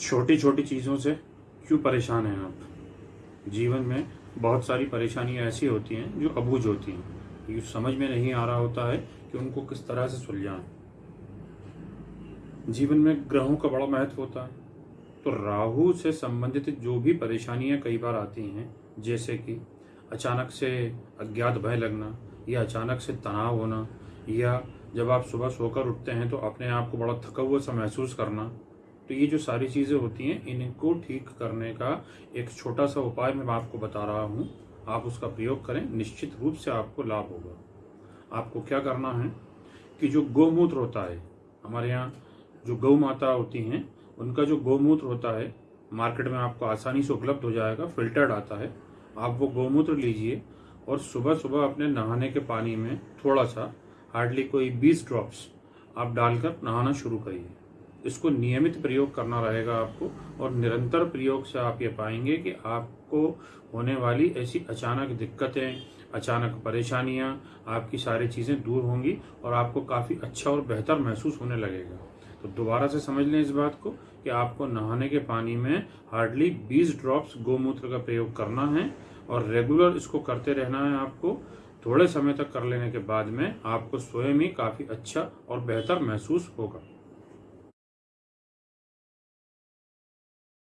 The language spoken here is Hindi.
छोटी छोटी चीज़ों से क्यों परेशान हैं आप? जीवन में बहुत सारी परेशानियाँ ऐसी होती हैं जो अबूझ होती हैं। ये समझ में नहीं आ रहा होता है कि उनको किस तरह से सुलझाएँ। जीवन में ग्रहों का बड़ा महत्व होता है। तो राहु से संबंधित जो भी परेशानियाँ कई बार आती हैं, जैसे कि अचानक से अज्ञात भय लगना या अचानक से तनाव होना या जब आप सुबह सोकर उठते हैं तो अपने आप को बड़ा थका हुआ सा महसूस करना तो ये जो सारी चीज़ें होती हैं, इनको ठीक करने का एक छोटा सा उपाय मैं आपको बता रहा हूँ। आप उसका प्रयोग करें, निश्चित रूप से आपको लाभ होगा। आपको क्या करना है कि जो गौमूत्र होता है, हमारे यहाँ जो गौ माता होती हैं, उनका जो गौमूत्र होता है, मार्केट में आपको आसानी से उपलब्ध हो जाएगा, फिल्टर्ड आता है। आप वो गौमूत्र लीजिए और सुबह सुबह अपने नहाने के पानी में थोड़ा सा, हार्डली कोई 20 ड्रॉप्स आप डालकर नहाना शुरू करिए। इसको नियमित प्रयोग करना रहेगा आपको और निरंतर प्रयोग से आप ये पाएँगे कि आपको होने वाली ऐसी अचानक दिक्कतें, अचानक परेशानियाँ आपकी सारी चीज़ें दूर होंगी और आपको काफ़ी अच्छा और बेहतर महसूस होने लगेगा। तो दोबारा से समझ लें इस बात को कि आपको नहाने के पानी में हार्डली 20 ड्रॉप्स गोमूत्र का प्रयोग करना है और रेगुलर इसको करते रहना है आपको। थोड़े समय तक कर लेने के बाद में आपको स्वयं ही काफ़ी अच्छा और बेहतर महसूस होगा।